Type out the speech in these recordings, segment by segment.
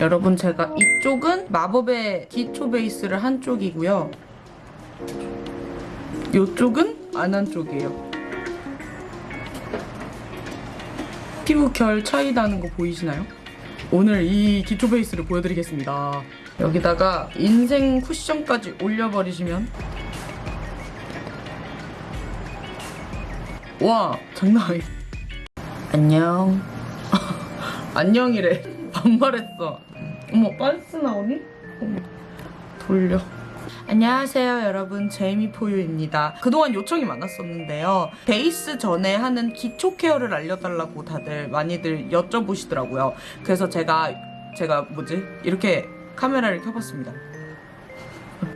여러분 제가 이쪽은 마법의 기초 베이스를 한 쪽이고요. 이쪽은 안 한 쪽이에요. 피부 결 차이 나는 거 보이시나요? 오늘 이 기초 베이스를 보여드리겠습니다. 여기다가 인생 쿠션까지 올려버리시면 와 장난 아니 안녕 안녕이래 반말했어 어머 빤스 나오니? 돌려. 안녕하세요 여러분. 제이미포유입니다. 그동안 요청이 많았었는데요. 베이스 전에 하는 기초 케어를 알려달라고 다들 많이들 여쭤보시더라고요. 그래서 제가 제가 뭐지? 이렇게 카메라를 켜봤습니다.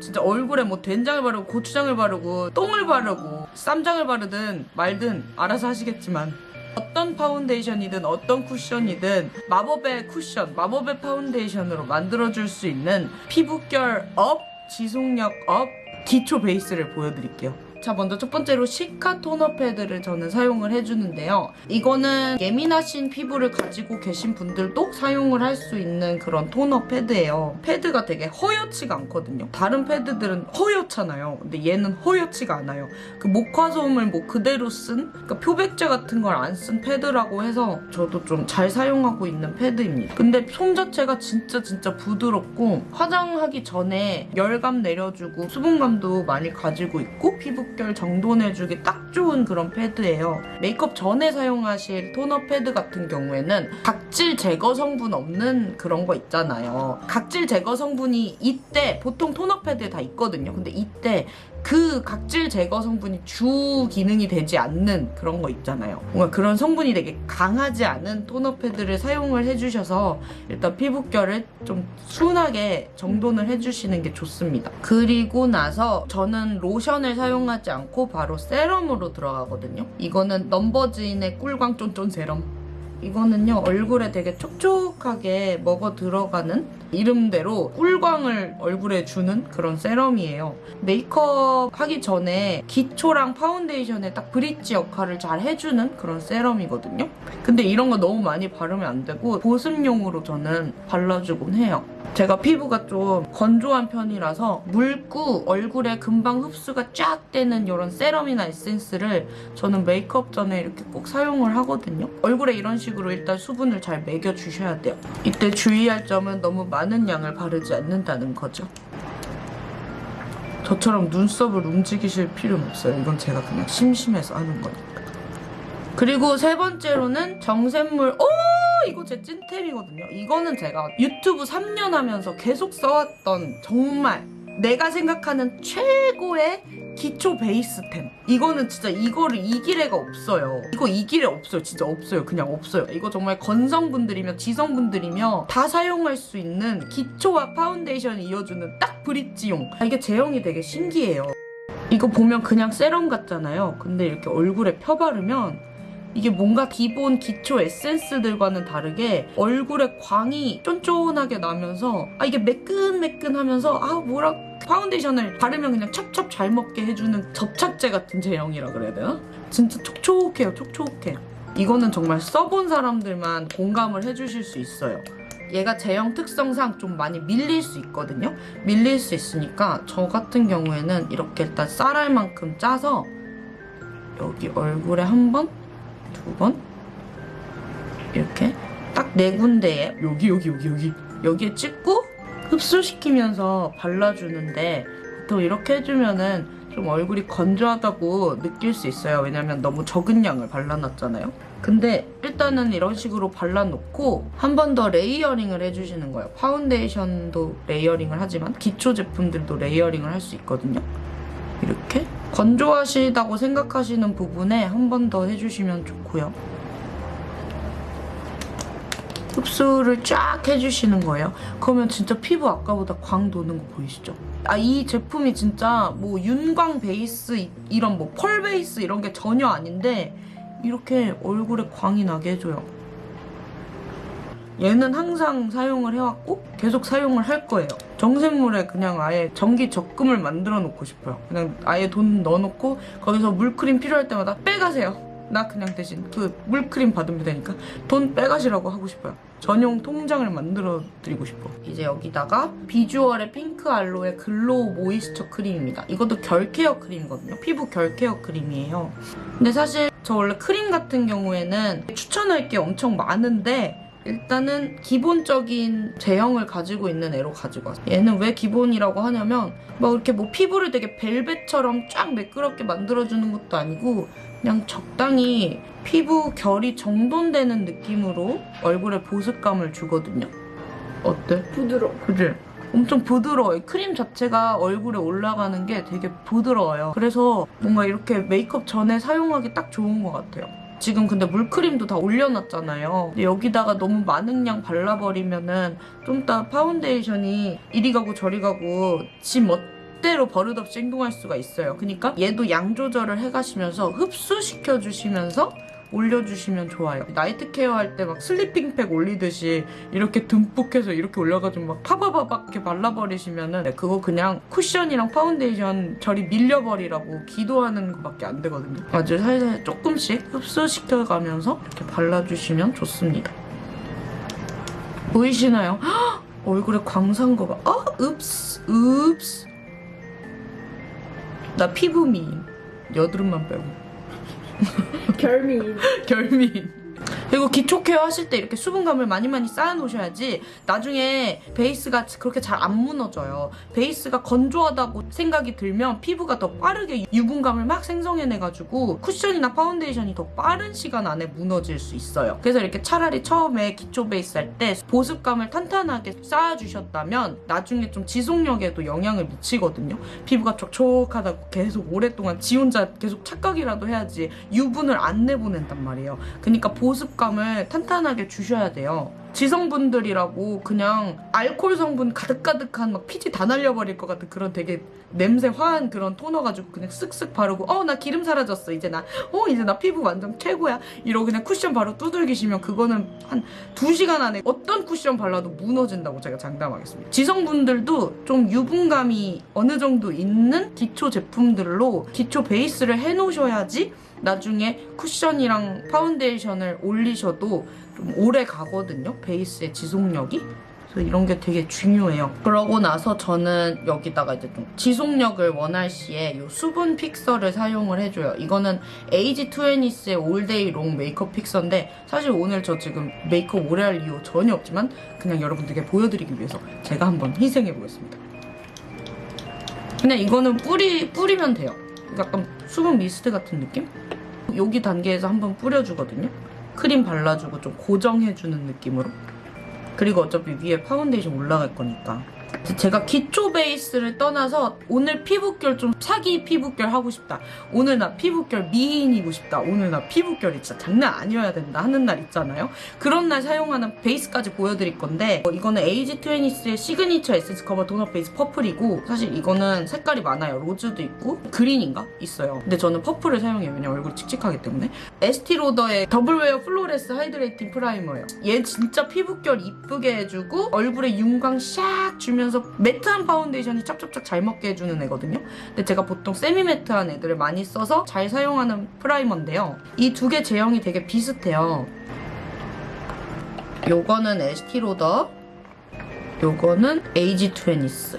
진짜 얼굴에 뭐 된장을 바르고 고추장을 바르고 똥을 바르고 쌈장을 바르든 말든 알아서 하시겠지만 어떤 파운데이션이든 어떤 쿠션이든 마법의 쿠션, 마법의 파운데이션으로 만들어줄 수 있는 피부결 업, 지속력 업, 기초 베이스를 보여드릴게요. 자 먼저 첫 번째로 시카 토너 패드를 저는 사용을 해주는데요. 이거는 예민하신 피부를 가지고 계신 분들도 사용을 할 수 있는 그런 토너 패드예요. 패드가 되게 허옇지가 않거든요. 다른 패드들은 허옇잖아요. 근데 얘는 허옇지가 않아요. 그 목화솜을 뭐 그대로 쓴 그러니까 표백제 같은 걸 안 쓴 패드라고 해서 저도 좀 잘 사용하고 있는 패드입니다. 근데 솜 자체가 진짜 진짜 부드럽고 화장하기 전에 열감 내려주고 수분감도 많이 가지고 있고 피부 결 정돈해주기 딱 좋은 그런 패드예요. 메이크업 전에 사용하실 토너 패드 같은 경우에는 각질 제거 성분 없는 그런 거 있잖아요. 각질 제거 성분이 이때 보통 토너 패드에 다 있거든요. 근데 이때 그 각질 제거 성분이 주 기능이 되지 않는 그런 거 있잖아요. 뭔가 그런 성분이 되게 강하지 않은 토너 패드를 사용을 해주셔서 일단 피부결을 좀 순하게 정돈을 해주시는 게 좋습니다. 그리고 나서 저는 로션을 사용하지 않고 바로 세럼으로 들어가거든요. 이거는 넘버즈인의 꿀광 쫀쫀 세럼. 이거는요 얼굴에 되게 촉촉하게 먹어 들어가는 이름대로 꿀광을 얼굴에 주는 그런 세럼이에요. 메이크업 하기 전에 기초랑 파운데이션에 딱 브릿지 역할을 잘 해주는 그런 세럼이거든요. 근데 이런 거 너무 많이 바르면 안 되고 보습용으로 저는 발라주곤 해요. 제가 피부가 좀 건조한 편이라서 묽고 얼굴에 금방 흡수가 쫙 되는 이런 세럼이나 에센스를 저는 메이크업 전에 이렇게 꼭 사용을 하거든요. 얼굴에 이런 식으로 일단 수분을 잘 멕여주셔야 돼요. 이때 주의할 점은 너무 많은 양을 바르지 않는다는 거죠. 저처럼 눈썹을 움직이실 필요는 없어요. 이건 제가 그냥 심심해서 하는 거니까. 그리고 세 번째로는 정샘물. 오! 이거 제 찐템이거든요. 이거는 제가 유튜브 3년 하면서 계속 써왔던 정말 내가 생각하는 최고의 기초 베이스템. 이거는 진짜 이거를 이길 애가 없어요. 이거 이길 애 없어요. 진짜 없어요. 그냥 없어요. 이거 정말 건성분들이며 지성분들이며 다 사용할 수 있는 기초와 파운데이션을 이어주는 딱 브릿지용. 아, 이게 제형이 되게 신기해요. 이거 보면 그냥 세럼 같잖아요. 근데 이렇게 얼굴에 펴바르면 이게 뭔가 기본 기초 에센스들과는 다르게 얼굴에 광이 쫀쫀하게 나면서 아 이게 매끈매끈하면서 아 뭐라 파운데이션을 바르면 그냥 찹찹 잘 먹게 해주는 접착제 같은 제형이라 그래야 되나? 진짜 촉촉해요 촉촉해. 이거는 정말 써본 사람들만 공감을 해주실 수 있어요. 얘가 제형 특성상 좀 많이 밀릴 수 있거든요? 밀릴 수 있으니까 저 같은 경우에는 이렇게 일단 쌀알 만큼 짜서 여기 얼굴에 한 번 두 번 이렇게 딱 네 군데에 여기 여기 여기 여기 여기에 찍고 흡수시키면서 발라주는데 보통 이렇게 해주면은 좀 얼굴이 건조하다고 느낄 수 있어요. 왜냐면 너무 적은 양을 발라놨잖아요. 근데 일단은 이런 식으로 발라놓고 한 번 더 레이어링을 해주시는 거예요. 파운데이션도 레이어링을 하지만 기초 제품들도 레이어링을 할 수 있거든요. 이렇게 건조하시다고 생각하시는 부분에 한 번 더 해주시면 좋고요. 흡수를 쫙 해주시는 거예요. 그러면 진짜 피부 아까보다 광 도는 거 보이시죠? 아, 이 제품이 진짜 뭐 윤광 베이스, 이런 뭐 펄 베이스 이런 게 전혀 아닌데 이렇게 얼굴에 광이 나게 해줘요. 얘는 항상 사용을 해왔고 계속 사용을 할 거예요. 정샘물에 그냥 아예 정기 적금을 만들어 놓고 싶어요. 그냥 아예 돈 넣어놓고 거기서 물크림 필요할 때마다 빼가세요. 나 그냥 대신 그 물크림 받으면 되니까 돈 빼가시라고 하고 싶어요. 전용 통장을 만들어 드리고 싶어. 이제 여기다가 비주얼의 핑크 알로에 글로우 모이스처 크림입니다. 이것도 결 케어 크림이거든요. 피부 결 케어 크림이에요. 근데 사실 저 원래 크림 같은 경우에는 추천할 게 엄청 많은데 일단은 기본적인 제형을 가지고 있는 애로 가지고 왔어요. 얘는 왜 기본이라고 하냐면 막 이렇게 뭐 피부를 되게 벨벳처럼 쫙 매끄럽게 만들어주는 것도 아니고 그냥 적당히 피부 결이 정돈되는 느낌으로 얼굴에 보습감을 주거든요. 어때? 부드러워. 그지? 엄청 부드러워요. 크림 자체가 얼굴에 올라가는 게 되게 부드러워요. 그래서 뭔가 이렇게 메이크업 전에 사용하기 딱 좋은 것 같아요. 지금 근데 물크림도 다 올려놨잖아요. 근데 여기다가 너무 많은 양 발라버리면 은 좀 이따 파운데이션이 이리 가고 저리 가고 지 멋대로 버릇없이 행동할 수가 있어요. 그러니까 얘도 양 조절을 해가시면서 흡수시켜 주시면서 올려주시면 좋아요. night care 할 때 막 sleeping pack 올리듯이 이렇게 듬뿍 해서 이렇게 올려가지고 막 파바바박 이렇게 발라버리시면은 네, 그거 그냥 쿠션이랑 파운데이션 저리 밀려버리라고 기도하는 것밖에 안 되거든요. 아주 살살 조금씩 흡수시켜가면서 이렇게 발라주시면 좋습니다. 보이시나요? 헉! 얼굴에 광산 거 봐. 어? oops, oops. 나 피부 미인. 여드름만 빼고. 결미인. 결미인. 그리고 기초 care 하실 때 이렇게 수분감을 많이 많이 쌓아 놓으셔야지 나중에 베이스가 그렇게 잘 안 무너져요. 베이스가 건조하다고 생각이 들면 피부가 더 빠르게 유분감을 막 생성해내가지고 쿠션이나 파운데이션이 더 빠른 시간 안에 무너질 수 있어요. 그래서 이렇게 차라리 처음에 기초 베이스 할 때 보습감을 탄탄하게 쌓아주셨다면 나중에 좀 지속력에도 영향을 미치거든요. 피부가 촉촉하다고 계속 오랫동안 지 혼자 계속 착각이라도 해야지 유분을 안 내보낸단 말이에요. 그러니까 보습 감을 탄탄하게 주셔야 돼요. 지성분들이라고 그냥 알코올 성분 가득가득한 막 피지 다 날려버릴 것 같은 그런 되게 냄새 화한 그런 토너 가지고 그냥 쓱쓱 바르고 어 나 기름 사라졌어 이제 나 어 이제 나 피부 완전 최고야 이러고 그냥 쿠션 바로 두들기시면 그거는 한 2시간 안에 어떤 쿠션 발라도 무너진다고 제가 장담하겠습니다. 지성분들도 좀 유분감이 어느 정도 있는 기초 제품들로 기초 베이스를 해놓으셔야지 나중에 쿠션이랑 파운데이션을 올리셔도 좀 오래 가거든요. 베이스의 지속력이. 이런 게 되게 중요해요. 그러고 나서 저는 여기다가 이제 좀 지속력을 원할 시에 이 수분 fixer를 사용을 해줘요. 이거는 에이지20스의 All Day Long Makeup Fixer인데 사실 오늘 저 지금 메이크업 오래 할 이유 전혀 없지만 그냥 여러분들께 보여드리기 위해서 제가 한번 희생해보겠습니다. 그냥 이거는 뿌리, 뿌리면 돼요. 약간 수분 미스트 같은 느낌? 여기 단계에서 한번 뿌려주거든요. 크림 발라주고 좀 고정해주는 느낌으로. 그리고 어차피 위에 파운데이션 올라갈 거니까. 제가 기초 베이스를 떠나서 오늘 피부결 좀 사기 피부결 하고 싶다. 오늘 나 피부결 미인이고 싶다. 오늘 나 피부결이 진짜 장난 아니어야 된다 하는 날 있잖아요. 그런 날 사용하는 베이스까지 보여드릴 건데 어, 이거는 에이지20스의 Signature Essence Cover Donut Base Purple이고 사실 이거는 색깔이 많아요. rose도 있고 green인가? 있어요. 근데 저는 퍼플을 사용해요. 왜냐면 얼굴이 칙칙하기 때문에. 에스티로더의 Double Wear Flawless Hydrating Primer예요. 얘 진짜 피부결 이쁘게 해주고 얼굴에 윤광 샥 주면서 matte한 파운데이션이 짭짭짭 잘 먹게 해주는 애거든요. 근데 제가 보통 semi matte한 애들을 많이 써서 잘 사용하는 primer인데요. 이 두 개 제형이 되게 비슷해요. 요거는 에스티로더, 요거는 에이지20스.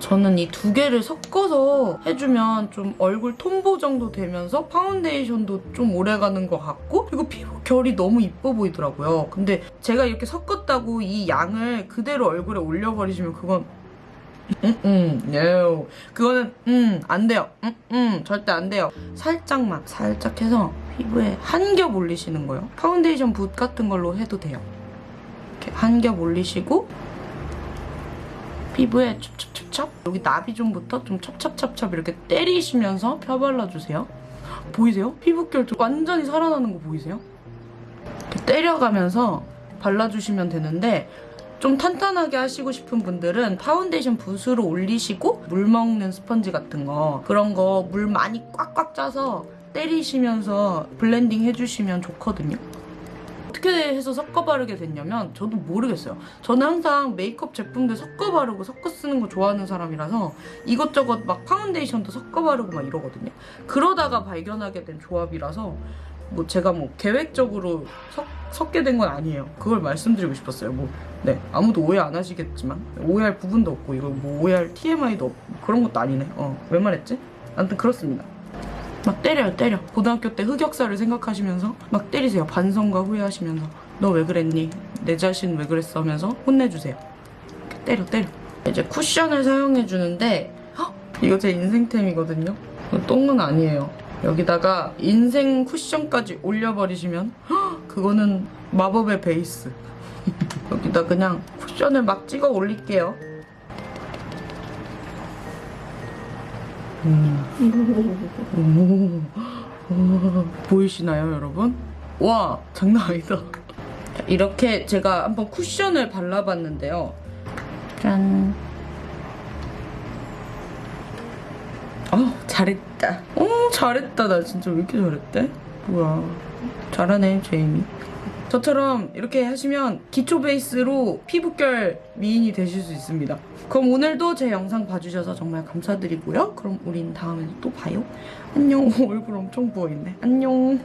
저는 이 두 개를 섞어서 해주면 좀 얼굴 톤 보정도 되면서 파운데이션도 좀 오래가는 것 같고 그리고 피부 결이 너무 이뻐 보이더라고요. 근데 제가 이렇게 섞었다고 이 양을 그대로 얼굴에 올려버리시면 그건 음, 음, no. 그거는 음, 안 돼요. 음, 음, 절대 안 돼요. 살짝만, 살짝 해서 피부에 한 겹 올리시는 거예요. 파운데이션 붓 같은 걸로 해도 돼요. 이렇게 한 겹 올리시고 피부에 찹찹찹찹 여기 나비존부터 좀 찹찹찹찹 이렇게 때리시면서 펴발라주세요. 보이세요? 피부결 좀 완전히 살아나는 거 보이세요? 때려가면서 발라주시면 되는데 좀 탄탄하게 하시고 싶은 분들은 파운데이션 붓으로 올리시고 물 먹는 스펀지 같은 거 그런 거 물 많이 꽉꽉 짜서 때리시면서 blending 해주시면 좋거든요. 어떻게 해서 섞어 바르게 됐냐면 저도 모르겠어요. 저는 항상 메이크업 제품들 섞어 바르고 섞어 쓰는 거 좋아하는 사람이라서 이것저것 막 파운데이션도 섞어 바르고 막 이러거든요. 그러다가 발견하게 된 조합이라서 뭐 제가 뭐 계획적으로 섞, 섞게 된 건 아니에요. 그걸 말씀드리고 싶었어요. 뭐 네, 아무도 오해 안 하시겠지만 오해할 부분도 없고 이거 뭐 오해할 TMI도 없고 그런 것도 아니네. 어, 왜 말했지? 아무튼 그렇습니다. 막 때려요, 때려. 고등학교 때 흑역사를 생각하시면서 막 때리세요. 반성과 후회하시면서 너 왜 그랬니? 내 자신 왜 그랬어? 하면서 혼내주세요. 때려, 때려. 이제 쿠션을 사용해 주는데 헉! 이거 제 인생템이거든요. 이거 똥은 아니에요. 여기다가 인생 쿠션까지 올려버리시면 헉! 그거는 마법의 베이스. 여기다 그냥 쿠션을 막 찍어 올릴게요. 음. 보이시나요, 여러분? 와, 장난 아니다. 자, 이렇게 제가 한번 쿠션을 발라봤는데요. 짠. 어, 잘했다. 어, 잘했다. 나 진짜 왜 이렇게 잘했대? 뭐야. 잘하네, 제이미. 저처럼 이렇게 하시면 기초 베이스로 피부결 미인이 되실 수 있습니다. 그럼 오늘도 제 영상 봐주셔서 정말 감사드리고요. 그럼 우린 다음에 또 봐요. 안녕. 얼굴 엄청 부어있네. 안녕.